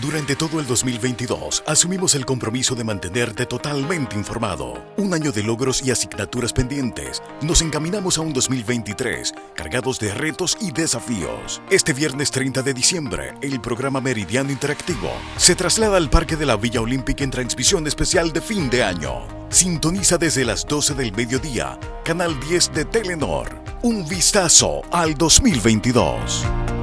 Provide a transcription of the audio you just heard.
Durante todo el 2022 asumimos el compromiso de mantenerte totalmente informado. Un año de logros y asignaturas pendientes. Nos encaminamos a un 2023 cargados de retos y desafíos. Este viernes 30 de diciembre, el programa Meridiano Interactivo se traslada al Parque de la Villa Olímpica en transmisión especial de fin de año. Sintoniza desde las 12 del mediodía, Canal 10 de Telenor. Un vistazo al 2022.